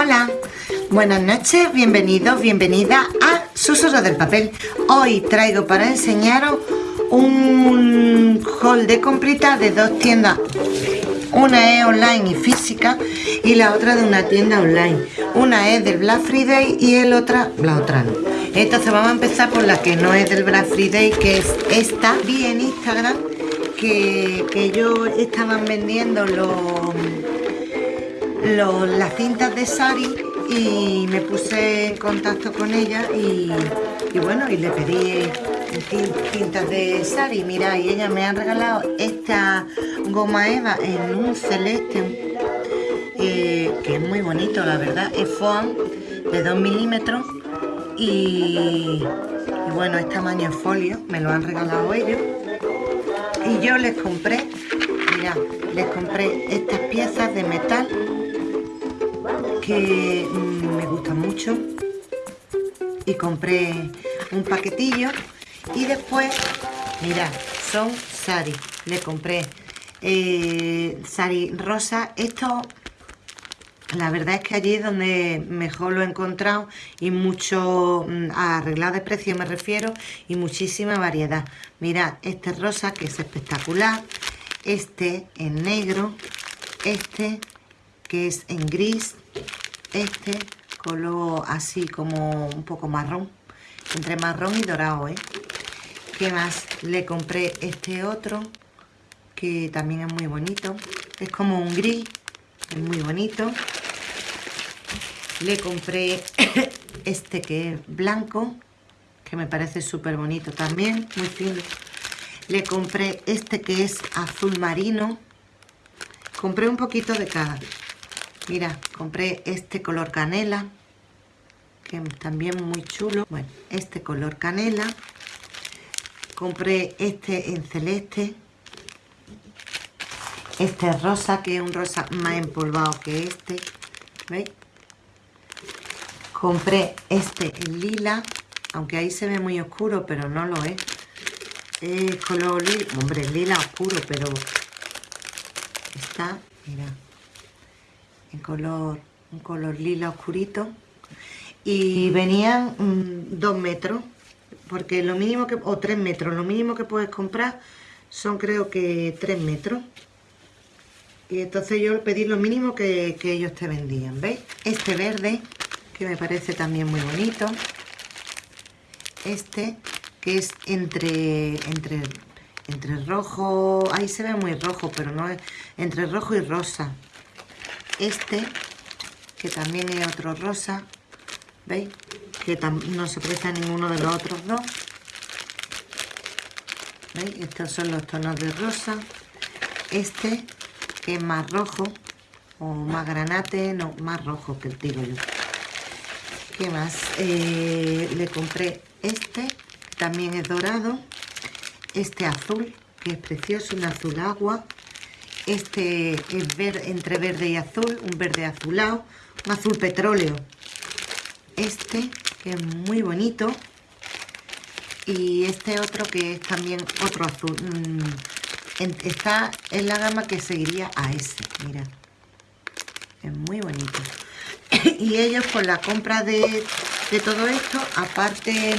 Hola, buenas noches, bienvenidos, bienvenida a Susurro del Papel. Hoy traigo para enseñaros un haul de comprita de dos tiendas. Una es online y física y la otra de una tienda online. Una es del Black Friday y el otra, la otra no. Entonces vamos a empezar por la que no es del Black Friday, que es esta. Vi en Instagram que, que ellos estaban vendiendo los las cintas de Sari y me puse en contacto con ella y, bueno, y le pedí cintas de Sari, mira, y ella me ha regalado esta goma eva en un celeste eh, que es muy bonito, la verdad, es foam de 2 milímetros y, bueno, es tamaño folio, me lo han regalado ellos. Y yo les compré, mira, les compré estas piezas de metal que mm, me gustan mucho. Y compré un paquetillo y después, mirad, son sari, le compré eh, sari rosa, esto la verdad es que allí es donde mejor lo he encontrado y mucho mm, arreglado de precio me refiero y muchísima variedad. Mirad, este rosa que es espectacular, este en negro, este que es en gris, este color así como un poco marrón, entre marrón y dorado, ¿eh? ¿Qué más? Le compré este otro, que también es muy bonito. Es como un gris, es muy bonito. Le compré este que es blanco, que me parece súper bonito también, muy fino. Le compré este que es azul marino. Compré un poquito de cada. Mira, compré este color canela, que también muy chulo. Bueno, este color canela. Compré este en celeste. Este rosa, que es un rosa más empolvado que este. ¿Veis? Compré este en lila, aunque ahí se ve muy oscuro, pero no lo es. Es color lila, hombre, lila oscuro, pero está, mira, en color, un color lila oscurito. Y venían mm, dos metros, porque lo mínimo que, o tres metros, lo mínimo que puedes comprar son creo que tres metros. Y entonces yo pedí lo mínimo que, que ellos te vendían, ¿veis? Este verde, que me parece también muy bonito. Este, que es entre, entre, entre rojo, ahí se ve muy rojo, pero no es entre rojo y rosa este, que también es otro rosa, ¿veis? Que no se presta ninguno de los otros dos. ¿Veis? Estos son los tonos de rosa. Este, que es más rojo, o más granate, no, más rojo que el tiro yo. ¿Qué más? Eh, le compré este, también es dorado. Este azul, que es precioso, un azul agua este es ver, entre verde y azul, un verde azulado, un azul petróleo. Este, que es muy bonito. Y este otro que es también otro azul. Mm, está en la gama que seguiría a ese, mira. Es muy bonito. y ellos con la compra de, de todo esto, aparte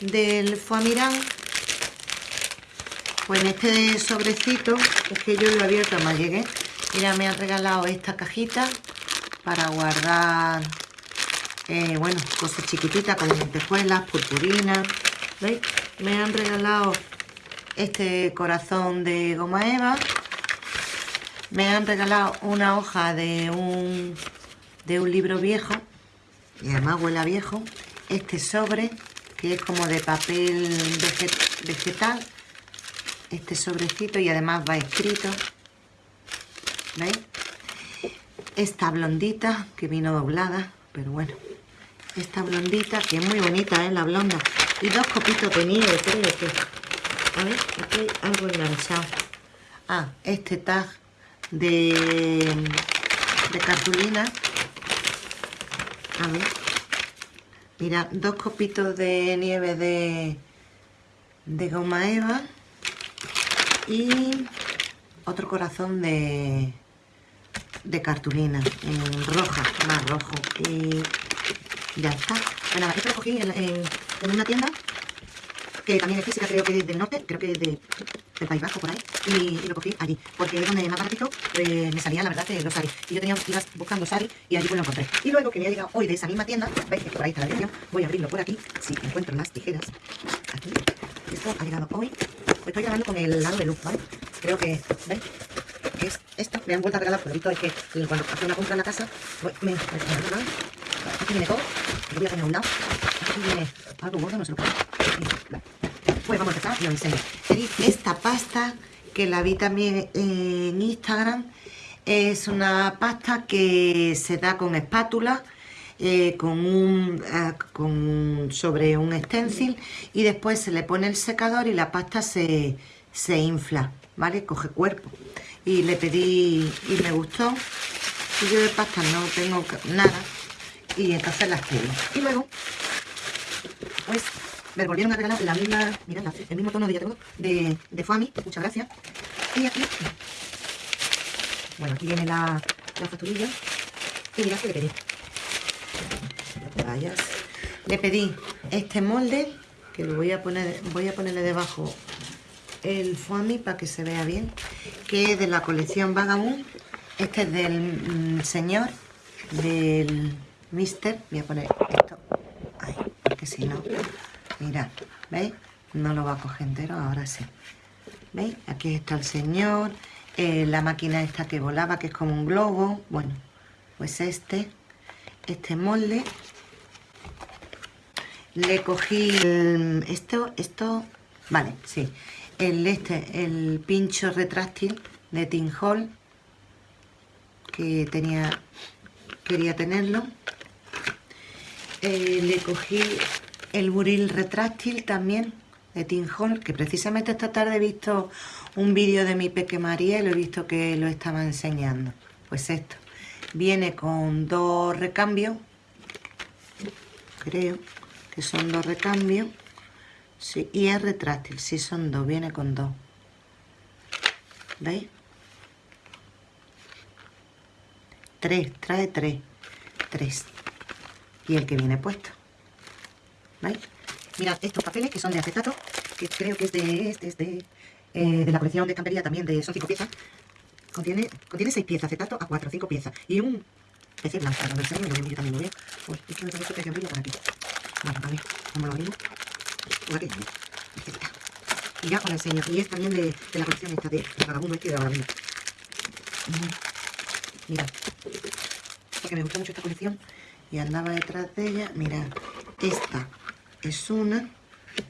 del Foamirán, pues en este sobrecito, es que yo lo he abierto más llegué, mira, me han regalado esta cajita para guardar, eh, bueno, cosas chiquititas como lentejuelas, purpurinas, ¿veis? Me han regalado este corazón de goma eva, me han regalado una hoja de un, de un libro viejo, y además huele a viejo, este sobre, que es como de papel vegetal, este sobrecito y además va escrito. ¿Veis? Esta blondita que vino doblada, pero bueno. Esta blondita que es muy bonita, ¿eh? La blonda. Y dos copitos de nieve, creo que... A ver, aquí algo enganchado. Ah, este tag de, de cartulina. A ver. Mira, dos copitos de nieve de, de goma eva y otro corazón de de cartulina, en roja, más rojo. Y ya está. Bueno, esto lo cogí en, una tienda que también es física, creo que es del norte, creo que es de, del País Bajo, por ahí, y, lo cogí allí, porque es donde más baratito pues, me salían, la verdad, los sari. Y yo tenía, iba buscando sari y allí pues lo encontré. Y luego que me ha llegado hoy de esa misma tienda, veis que por ahí está la dirección, voy a abrirlo por aquí, si encuentro las tijeras, aquí. Esto ha llegado hoy, estoy grabando con el lado ¿vale? Creo que, ¿veis? Es esto, me han vuelto a regalar, visto es que cuando hace una compra en la casa, pues, me, me, Aquí viene todo, lo voy a poner a un lado, aquí viene algo gordo, no se lo puedo. Pues vamos a empezar y os enseño. Esta pasta, que la vi también en Instagram, es una pasta que se da con espátula, eh, con un eh, con, sobre un stencil y después se le pone el secador y la pasta se, se infla, ¿vale? Coge cuerpo. Y le pedí y me gustó. Y yo de pasta no tengo nada y entonces las pedí. Y luego, pues me volvieron a regalar la misma, mirad, el mismo tono de, de, de Fami, muchas gracias. Y aquí, bueno, aquí viene la, la facturilla. Y mirad que le pedí. Le pedí este molde, que lo voy a poner, voy a ponerle debajo el foamy para que se vea bien, que es de la colección Vagabond. Este es del mm, señor, del mister. Voy a poner esto ahí, porque si no, mirad, ¿veis? No lo va a coger entero, ahora sí. ¿Veis? Aquí está el señor, eh, la máquina esta que volaba, que es como un globo. Bueno, pues este, este molde le cogí esto, esto, vale, sí, el este, el pincho retráctil de Tin Hall, que tenía, quería tenerlo. Eh, le cogí el buril retráctil también de Tin Hall, que precisamente esta tarde he visto un vídeo de mi Peque María y lo he visto que lo estaba enseñando. Pues esto, viene con dos recambios, creo, que son dos recambios. Y es retráctil, sí son dos, viene con dos. ¿Veis? Tres, trae tres. Tres. Y el que viene puesto. ¿Veis? Mirad, estos papeles que son de acetato, que creo que es de este, es de, eh, de la colección de estampería también, de, son cinco piezas. Contiene, contiene seis piezas, acetato a cuatro, cinco piezas. Y un PC blanco, lo enseño, yo también lo veo. Pues es que me parece que por aquí. Bueno, a ver, ¿cómo lo abrimos? Por aquí, Y ya os lo enseño. Y es también de, la colección esta de, de Vagabundo este de la Vagabundo. Mirad. Porque me gusta mucho esta colección y andaba detrás de ella. Mirad, esta es una,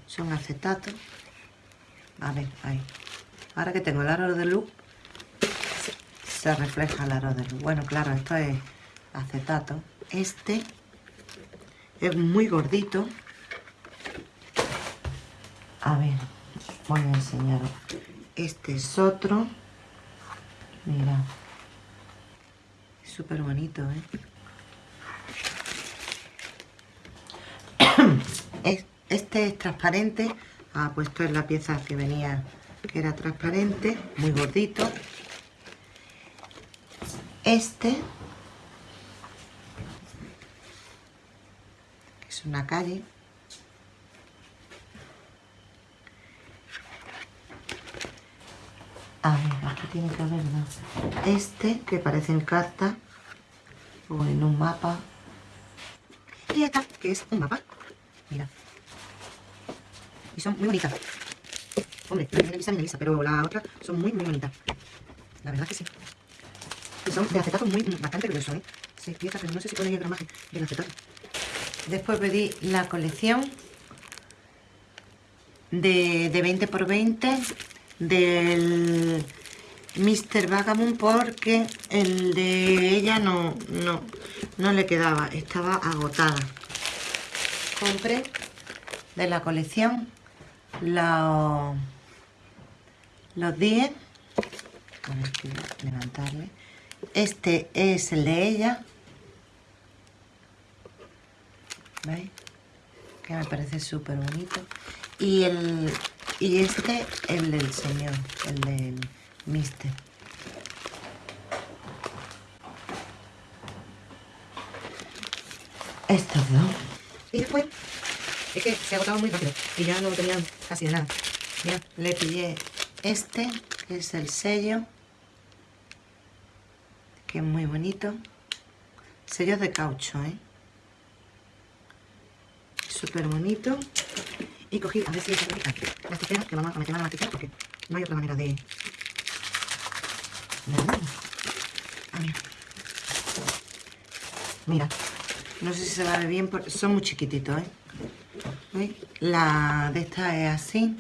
son acetatos. A ver, ahí. Ahora que tengo el aro de luz, se refleja el aro de luz. Bueno, claro, esto es acetato. Este es muy gordito. A ver, voy a enseñaros. Este es otro. Mira. Súper bonito, ¿eh? Este es transparente. Ah, pues esto es la pieza que venía, que era transparente, muy gordito. Este una calle. A ver, aquí tiene que haber más. Este, que parece en carta, o en un mapa. Y esta, que es un mapa. Mira. Y son muy bonitas. Hombre, la lisa, lisa, pero la otra son muy, muy bonitas. La verdad que sí. Y son de acetato muy, bastante grueso, ¿eh? Seis piezas, pero no sé si pone el gramaje del acetato. Después pedí la colección de, 20 x 20 del Mr. Vagabond porque el de ella no, no, no le quedaba, estaba agotada. Compré de la colección los, los 10. A levantarle. Este es el de ella, ¿Veis? Que me parece súper bonito. Y, el, y este, el del señor, el del mister. Estos dos. Y después, es que se agotaba muy rápido y ya no tenía casi nada. Mira, le pillé este, que es el sello, que es muy bonito. Sellos de caucho, ¿eh? Súper bonito. Y cogí, a ver si se las tijeras, que vamos a meter las tijeras porque no hay otra manera de... Ah, mira. Mira, no sé si se va a ver bien, porque son muy chiquititos, ¿eh? La de esta es así.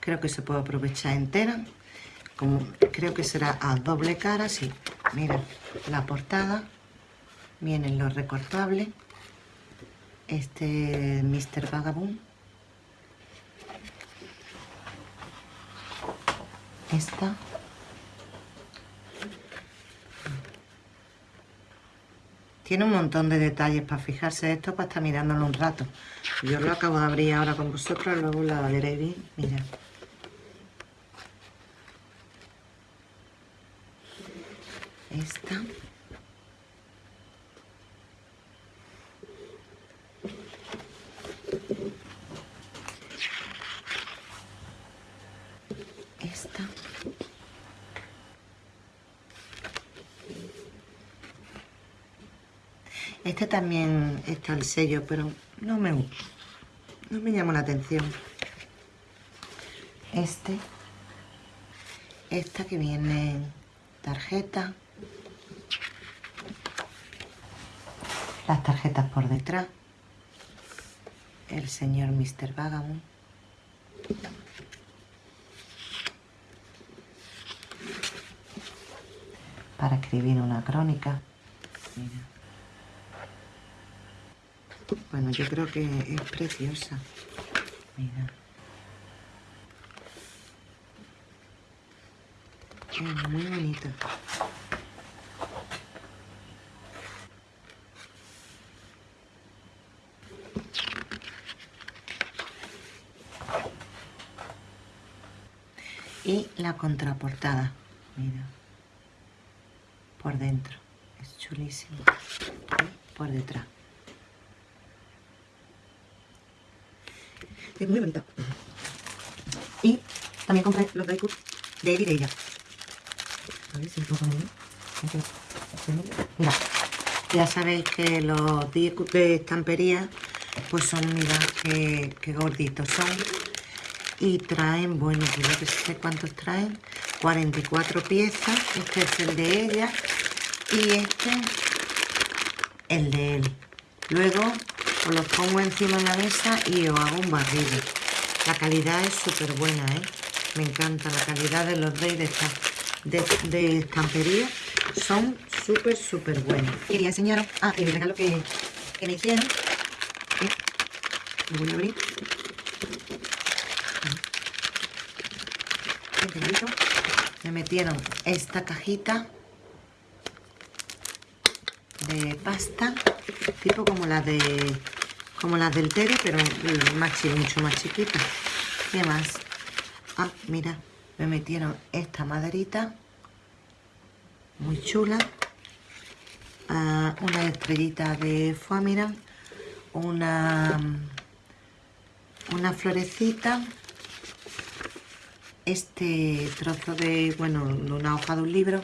Creo que se puede aprovechar entera. Como creo que será a doble cara, sí. Mira, la portada. Vienen los recortables. Este Mr. Vagabond. Esta. Tiene un montón de detalles para fijarse esto, para estar mirándolo un rato. Yo lo acabo de abrir ahora con vosotros, luego la veréis. Mira. Esta. Este también está el sello, pero no me, no me llamó la atención. Este. Esta que viene tarjeta. Las tarjetas por detrás. El señor Mr. Vagabond. Para escribir una crónica. Bueno, yo creo que es preciosa. Mira. Es muy bonita. Y la contraportada, mira, por dentro, es chulísimo, y por detrás. Es muy bonita. Y también compré los Daikus de Vidella. A ver si poner. Mira, ya sabéis que los Daikus de estampería pues son, mira, qué, gorditos son. Y traen, bueno, yo que sé cuántos traen. 44 piezas. Este es el de ella. Y este, el de él. Luego os los pongo encima de la mesa y os hago un barrido. La calidad es súper buena, ¿eh? Me encanta la calidad de los reyes de, de, estampería. Son súper, súper buenos. Quería enseñaros, ah, el regalo que, que me hicieron. Lo voy a abrir. Me metieron esta cajita de pasta tipo como las de como las del Teddy, pero más, mucho más chiquita. ¿Qué más? Ah, mira, me metieron esta maderita, muy chula. Ah, una estrellita de foamira, una, una florecita, este trozo de, bueno, una hoja de un libro,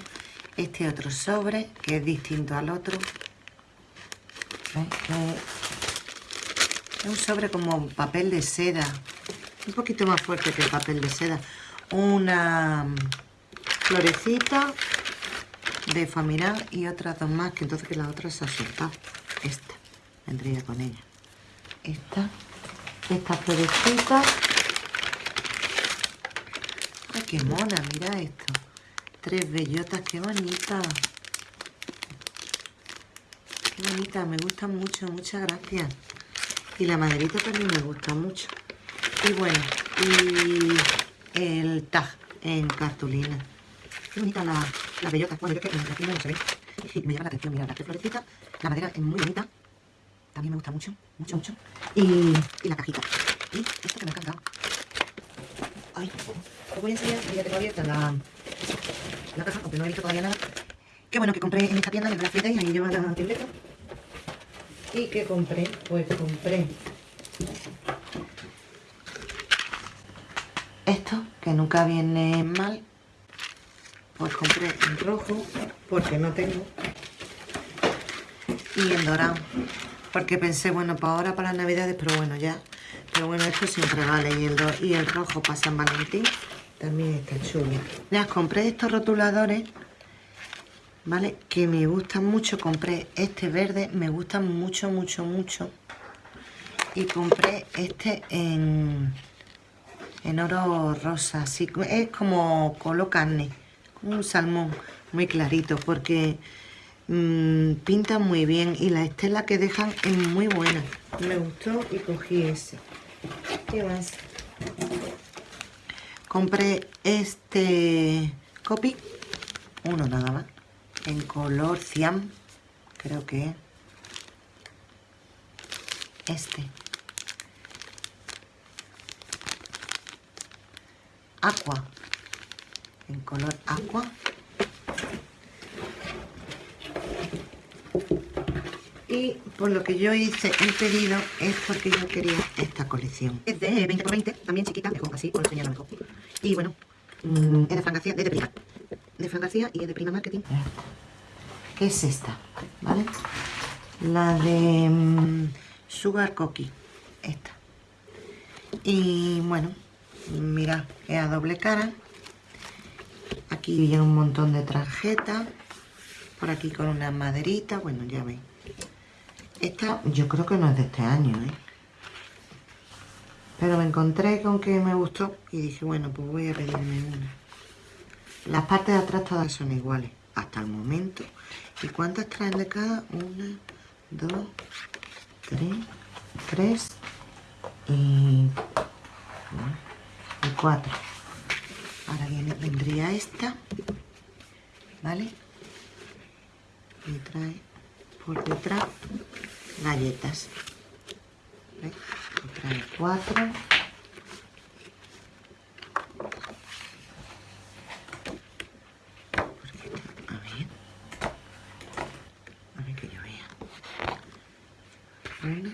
este otro sobre, que es distinto al otro, es un sobre como papel de seda. Un poquito más fuerte que el papel de seda. Una florecita de familiar y otras dos más, que entonces que la otra se ha. Esta, vendría con ella. Esta, esta florecita. Ay, qué mona, mira esto. Tres bellotas, qué bonita. Qué bonita, me gusta mucho, muchas gracias. Y la maderita también me gusta mucho. Y bueno, y el tag en cartulina. Qué bonita la, la bellota. Bueno, yo creo que la no se ve. Y me llama la atención, mira, la florecita. La madera es muy bonita. También me gusta mucho, mucho, mucho. Y, y la cajita. Y esto que me ha encantado. Ay, os voy a enseñar, ya tengo abierta la, la caja, aunque no he visto todavía nada. Qué bueno que compré en esta tienda, en la fiesta y ahí lleva la tiendeta. ¿Y qué compré? Pues compré esto, que nunca viene mal. Pues compré en rojo, porque no tengo. Y en dorado, porque pensé, bueno, para ahora, para las navidades, pero bueno, ya. Pero bueno, esto siempre vale. Y el, y el rojo para San Valentín también está chulo. Ya compré estos rotuladores ¿vale? Que me gustan mucho, compré este verde, me gustan mucho, mucho, mucho. Y compré este en, en oro rosa, así es como color carne, un salmón muy clarito, porque mmm, pintan muy bien y la estela que dejan es muy buena. Me gustó y cogí ese. ¿Qué más? Compré este copy, uno nada más en color cian, creo que este. Aqua, en color aqua. Y por lo que yo hice el pedido es porque yo quería esta colección. Es de 20 por 20, también chiquita, mejor así, os lo enseñarlo mejor. Y bueno, mm, es de Fran García, de Prima. De Fran García y es de Prima Marketing que es esta, ¿vale? La de mm, Sugar Cookie, esta. Y bueno, mira, es a doble cara. Aquí viene un montón de tarjetas. Por aquí con una maderita, bueno, ya veis. Esta yo creo que no es de este año, ¿eh? Pero me encontré con que me gustó y dije, bueno, pues voy a pedirme una. Las partes de atrás todas son iguales, hasta el momento. ¿Y cuántas traen de cada? Una, dos, tres, tres y, cuatro. Ahora viene, vendría esta, ¿vale? Y trae por detrás galletas. ¿Ves? Trae cuatro. Una,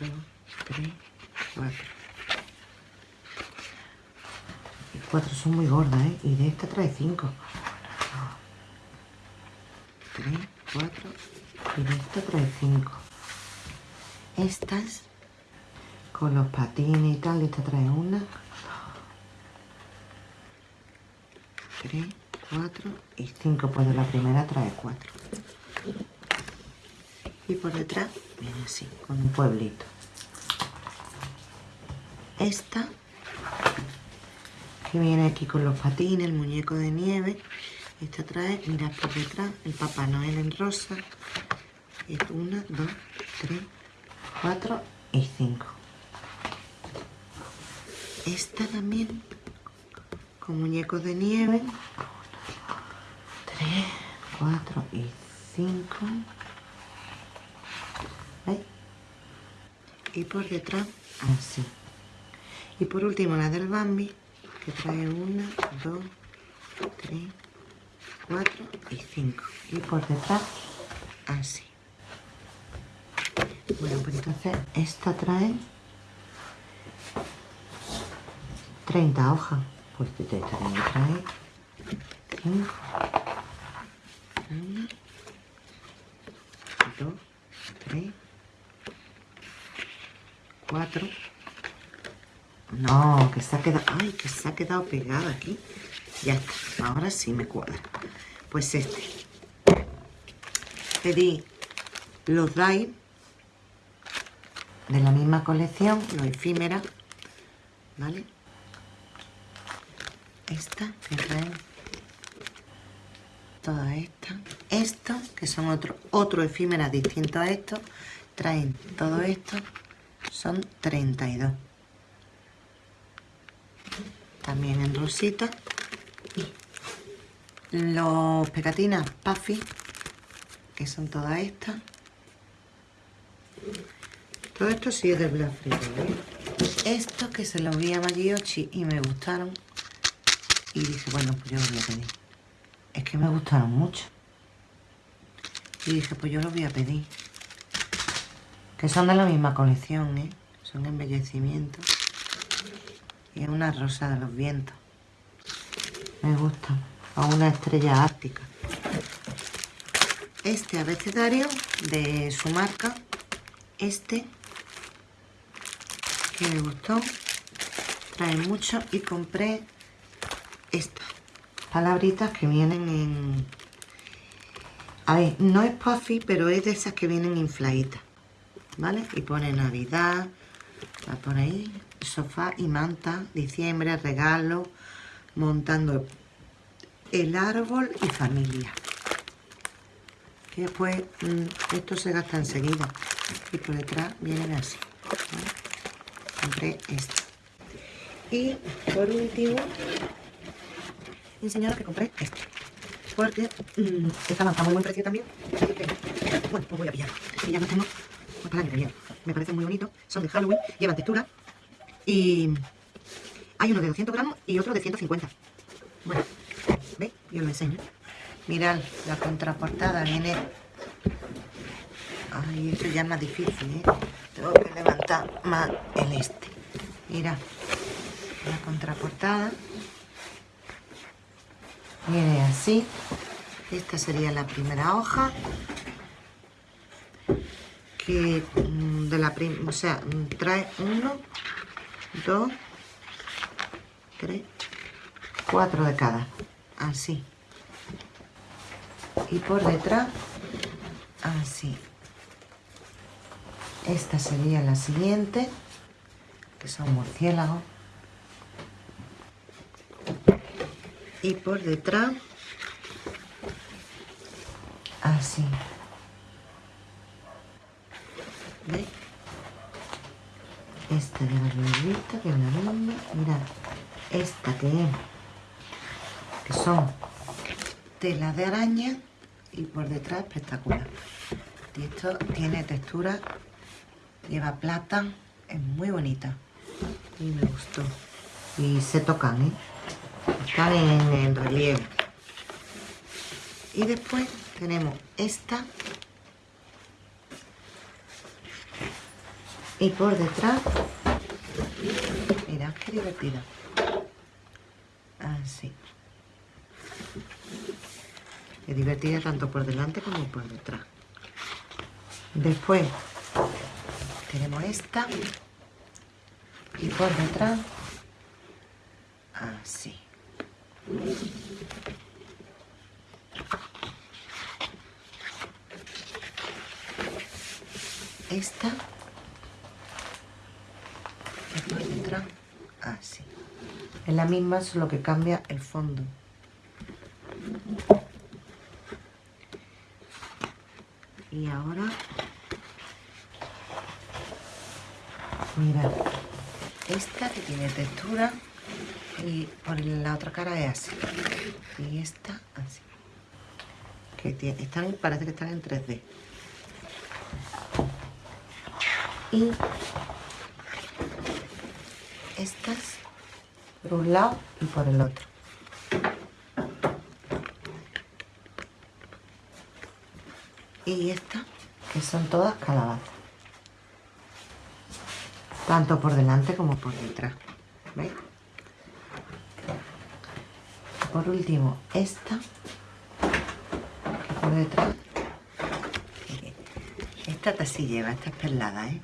dos, tres, cuatro. Cuatro son muy gordas, ¿eh? Y de esta trae cinco. Tres, cuatro. Y de esta trae cinco. Estas, con los patines y tal, esta trae una. Tres, cuatro y cinco. Pues de la primera trae cuatro y por detrás viene así, con un pueblito. Esta, que viene aquí con los patines, el muñeco de nieve. Esta trae, mirad por detrás, el Papá Noel en rosa. Es una, dos, tres, cuatro y cinco. Esta también, con muñecos de nieve. Tres, cuatro y cinco. y por detrás así y por último la del Bambi que trae una, dos, tres, cuatro y cinco y por detrás así bueno pues entonces esta trae 30 hojas pues esta también trae 5 una dos tres cuatro. No, que se ha quedado... ¡Ay, que se ha quedado pegada aquí! Ya está, ahora sí me cuadra. Pues este. Pedí los DAI de la misma colección, los efímera, ¿vale? Esta, que traen toda esta. Estos, que son otro, otro efímera distinto a estos, traen todo esto son 32 también en rosita los pegatinas Puffy que son todas estas todo esto sí es de Black Friday estos que se los vi a Magiochi y me gustaron y dije bueno pues yo los voy a pedir es que me gustaron mucho y dije pues yo los voy a pedir Que son de la misma colección, ¿eh? Son embellecimientos. Y es una rosa de los vientos. Me gusta. A una estrella ártica. Este abecedario de su marca. Este. Que me gustó. Trae mucho. Y compré estas palabritas que vienen en... A ver, no es puffy, pero es de esas que vienen infladitas. ¿Vale? Y pone Navidad, va por ahí, sofá y manta, diciembre, regalo, montando el árbol y familia. Que después mm, esto se gasta enseguida. Y por detrás vienen así. Compré esto. Y por último, enseñaros que compré esto. Porque mmm, a muy buen precio también. bueno, pues voy a pillarlo. Y ya no tengo pues para Me parece muy bonito. Son de Halloween, llevan textura. Y hay uno de 200 gramos y otro de 150. Bueno, ¿veis? Yo lo enseño. Mirad, la contraportada viene... Ay, esto ya es más difícil, ¿eh? Tengo que levantar más el este. Mira, la contraportada viene así. Esta sería la primera hoja. Que mm, de la o sea mm, trae uno dos tres cuatro de cada. Así. Y por detrás así. Esta sería la siguiente que son murciélagos y por detrás. Así. ¿veis? esta de la revista que es la misma mirad esta que es que son telas de araña y por detrás espectacular. Y esto tiene textura lleva plata es muy bonita. Y me gustó. Y se tocan ¿eh? Están en, relieve. Y después tenemos esta. Y por detrás mirad qué divertida. Así es divertida tanto por delante como por detrás. Después tenemos esta. Y por detrás así esta. Y por así es la misma solo que cambia el fondo. Y ahora. Mira. Esta que tiene textura y por la otra cara es así. Y esta así. Que están, parece que están en 3D y estas por un lado y por el otro. Y estas que son todas calabazas. Tanto por delante como por detrás. ¿veis? Por último esta por detrás. Esta sí lleva, esta es perlada ¿eh?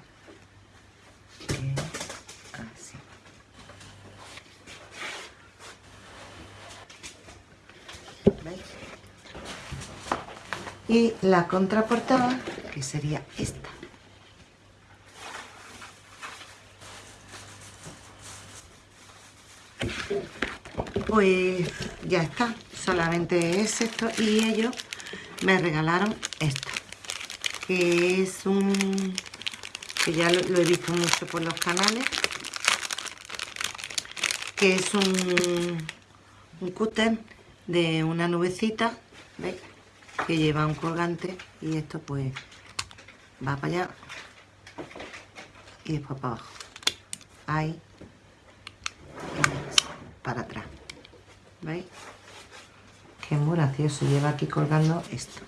así ¿veis? y la contraportada que sería esta. Pues ya está solamente es esto. Y ellos me regalaron esto que es un que ya lo, he visto mucho por los canales que es un un cúter de una nubecita ¿veis? que lleva un colgante y esto pues va para allá y después para abajo. Ahí para atrás ¿Veis? Que muy gracioso. Lleva aquí colgando esto.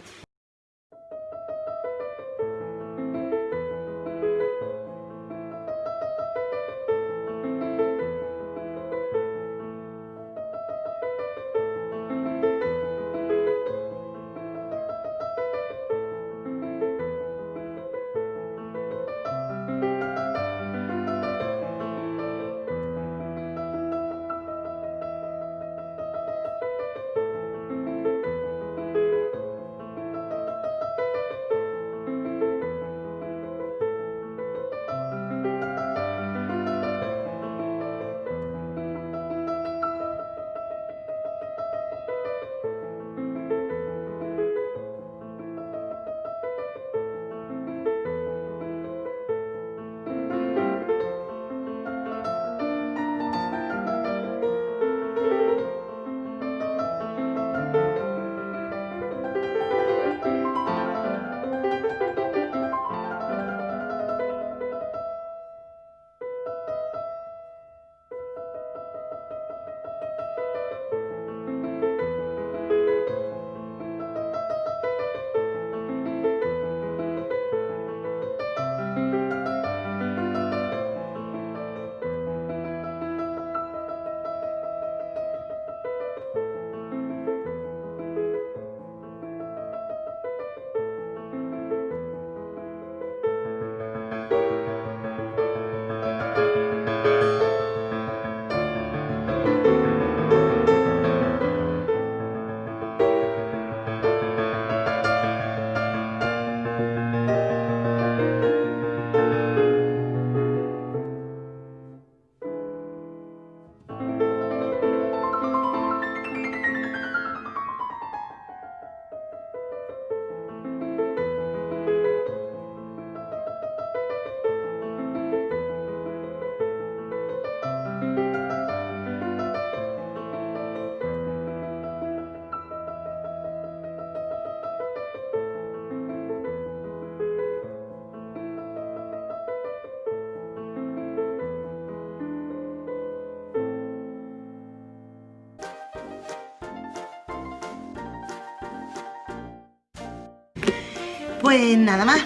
Pues nada más.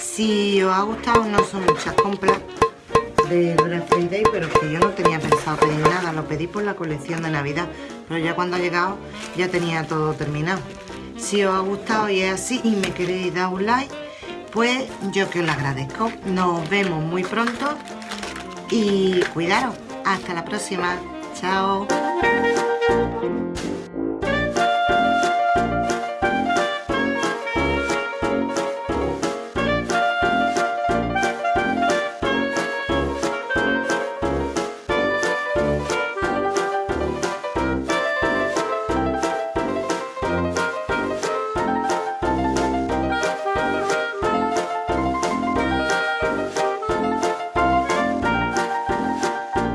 Si os ha gustado, no son muchas compras de Black Friday, pero que yo no tenía pensado pedir nada. Lo pedí por la colección de Navidad, pero ya cuando ha llegado ya tenía todo terminado. Si os ha gustado y es así y me queréis dar un like, pues yo que os lo agradezco. Nos vemos muy pronto y cuidaros. Hasta la próxima. Chao.